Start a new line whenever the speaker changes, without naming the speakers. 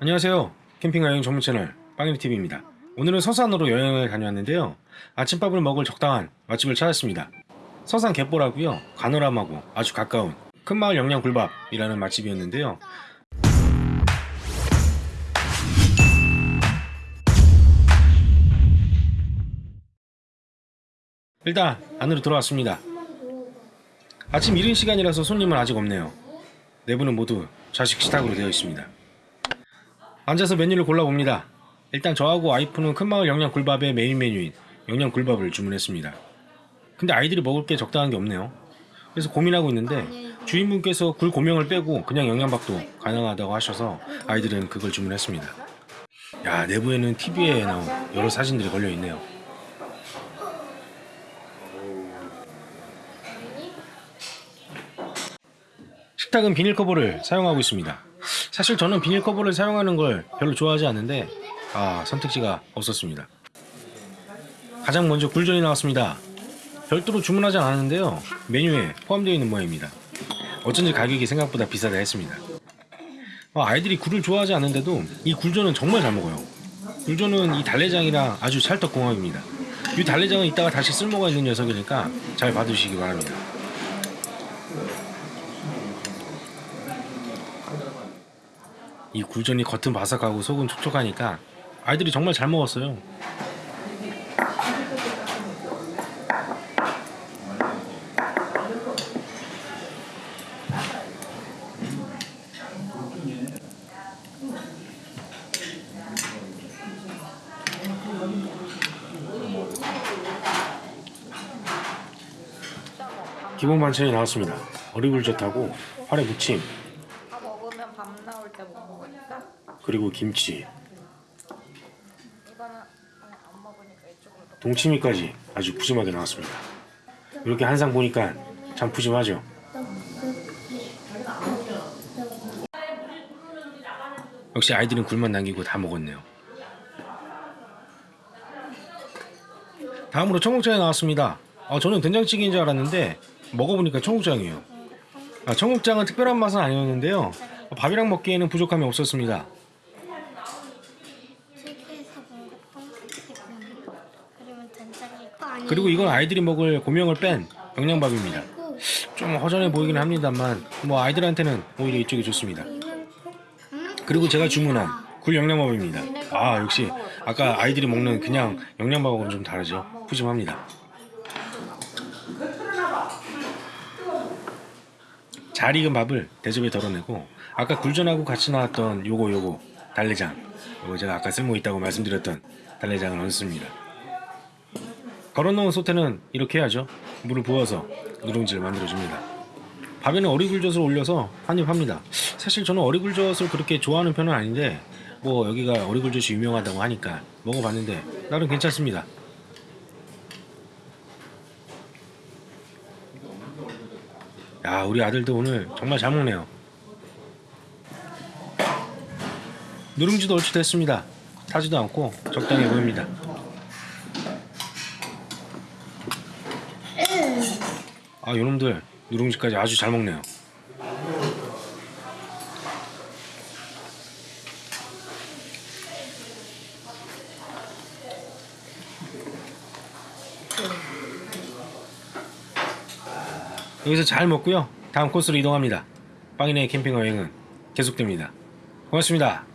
안녕하세요. 캠핑 여행 전문 채널 빵일TV입니다. 오늘은 서산으로 여행을 다녀왔는데요. 아침밥을 먹을 적당한 맛집을 찾았습니다. 서산 갯보라고요. 가노람하고 아주 가까운 큰마을 영양굴밥이라는 맛집이었는데요. 일단 안으로 들어왔습니다. 아침 이른 시간이라서 손님은 아직 없네요. 내부는 모두 좌식 식탁으로 되어 있습니다. 앉아서 메뉴를 골라봅니다. 일단 저하고 와이프는 큰마을 영양 굴밥의 메인 메뉴인 영양 굴밥을 주문했습니다. 근데 아이들이 먹을 게 적당한 게 없네요. 그래서 고민하고 있는데 주인분께서 굴 고명을 빼고 그냥 영양밥도 가능하다고 하셔서 아이들은 그걸 주문했습니다. 야 내부에는 TV에 나온 여러 사진들이 걸려 있네요. 식탁은 비닐 커버를 사용하고 있습니다. 사실 저는 비닐 커버를 사용하는 걸 별로 좋아하지 않는데 아 선택지가 없었습니다. 가장 먼저 굴전이 나왔습니다. 별도로 주문하지 않았는데요. 메뉴에 포함되어 있는 모양입니다. 어쩐지 가격이 생각보다 비싸다 했습니다. 아, 아이들이 굴을 좋아하지 않는데도 이 굴전은 정말 잘 먹어요. 굴전은 이 달래장이랑 아주 찰떡궁합입니다. 이 달래장은 이따가 다시 쓸모가 있는 녀석이니까 잘 봐두시기 바랍니다. 이 굴전이 겉은 바삭하고 속은 촉촉하니까 아이들이 정말 잘 먹었어요. 기본 반찬이 나왔습니다. 어리굴젓하고 화래 무침
다 먹으면 밤 나올 때못 먹으니까
그리고 김치 동치미까지 아주 푸짐하게 나왔습니다. 이렇게 한 상 보니까 참 푸짐하죠. 역시 아이들은 굴만 남기고 다 먹었네요. 다음으로 청국장이 나왔습니다. 아, 저는 된장찌개인 줄 알았는데 먹어보니까 청국장이에요. 아, 청국장은 특별한 맛은 아니었는데요. 밥이랑 먹기에는 부족함이 없었습니다. 그리고 이건 아이들이 먹을 고명을 뺀 영양밥입니다. 좀 허전해 보이긴 합니다만 뭐 아이들한테는 오히려 이쪽이 좋습니다. 그리고 제가 주문한 굴 영양밥입니다. 아 역시 아까 아이들이 먹는 그냥 영양밥하고는 좀 다르죠. 푸짐합니다. 잘 익은 밥을 대접에 덜어내고 아까 굴전하고 같이 나왔던 요거 요거 달래장 요거 제가 아까 쓸모 있다고 말씀드렸던 달래장을 얹습니다. 걸어놓은 소태는 이렇게 해야죠. 물을 부어서 누룽지를 만들어줍니다. 밥에는 어리굴젓을 올려서 한입 합니다. 사실 저는 어리굴젓을 그렇게 좋아하는 편은 아닌데 뭐 여기가 어리굴젓이 유명하다고 하니까 먹어봤는데 나름 괜찮습니다. 야 우리 아들도 오늘 정말 잘 먹네요. 누룽지도 얼추 됐습니다. 타지도 않고 적당해 보입니다. 아 요놈들 누룽지까지 아주 잘 먹네요. 여기서 잘 먹고요. 다음 코스로 이동합니다. 빵이네 캠핑 여행은 계속됩니다. 고맙습니다